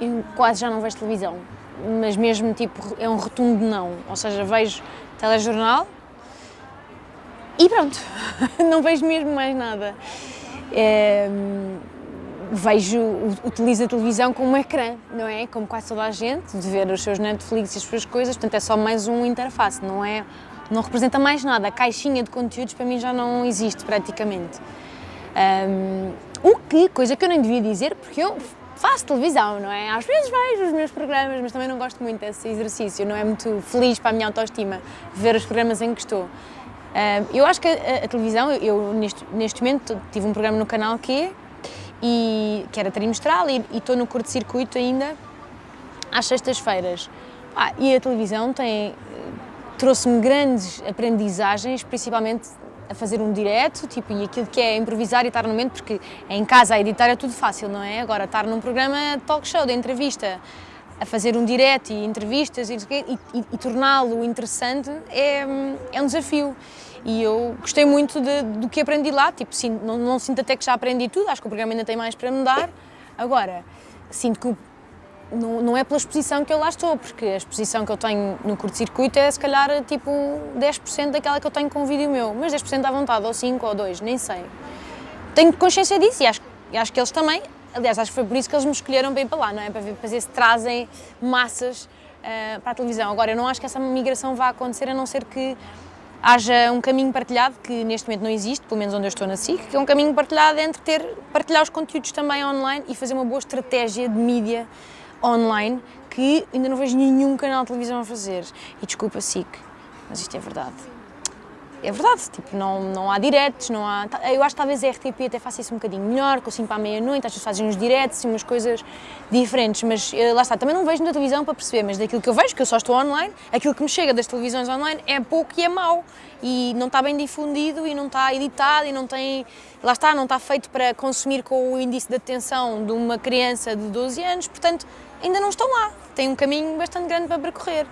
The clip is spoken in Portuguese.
eu quase já não vejo televisão, mas mesmo tipo é um rotundo não, ou seja, vejo telejornal e pronto, não vejo mesmo mais nada. É, vejo, utilizo a televisão como um ecrã, não é? Como quase toda a gente, de ver os seus Netflix e as suas coisas, portanto é só mais um interface, não é? Não representa mais nada, a caixinha de conteúdos para mim já não existe praticamente. Um, o que, coisa que eu nem devia dizer, porque eu faço televisão, não é? Às vezes vejo os meus programas, mas também não gosto muito desse exercício, não é muito feliz para a minha autoestima ver os programas em que estou. eu acho que a, a televisão, eu, neste, neste momento tive um programa no canal Q, e, que era trimestral e, e estou no curto-circuito ainda às sextas-feiras. Ah, e a televisão tem trouxe-me grandes aprendizagens, principalmente a fazer um direto, tipo, e aquilo que é improvisar e estar no momento, porque em casa a editar é tudo fácil, não é? Agora estar num programa talk show, de entrevista, a fazer um direto e entrevistas e, e, e, torná-lo interessante é, é um desafio. E eu gostei muito de, do que aprendi lá, tipo, sim, não, não sinto até que já aprendi tudo, acho que o programa ainda tem mais para mudar. Agora, sinto que não, não, é pela exposição que eu lá estou, porque a exposição que eu tenho no curto-circuito é se calhar tipo 10% daquela que eu tenho com um vídeo meu, mas 10% à vontade, ou 5 ou 2, nem sei. Tenho consciência disso e acho, e acho que eles também, aliás, acho que foi por isso que eles me escolheram ir para lá, não é? Para ver, para ver se trazem massas uh, para a televisão. Agora, eu não acho que essa migração vá acontecer a não ser que haja um caminho partilhado, que neste momento não existe, pelo menos onde eu estou na SIC, que é um caminho partilhado entre ter, partilhar os conteúdos também online e fazer uma boa estratégia de mídia online que ainda não vejo nenhum canal de televisão a fazer. E desculpa, SIC, mas isto é verdade é verdade, tipo, não, não há diretos, não há... Eu acho que talvez a RTP até faça isso um bocadinho melhor, com 5 para a meia-noite, às vezes fazem uns diretos e umas coisas diferentes, mas eh, lá está, também não vejo na televisão para perceber, mas daquilo que eu vejo, que eu só estou online, aquilo que me chega das televisões online é pouco e é mau, e não está bem difundido, e não está editado, e não tem... Lá está, não está feito para consumir com o índice de atenção de uma criança de 12 anos, portanto, ainda não estão lá, tem um caminho bastante grande para percorrer.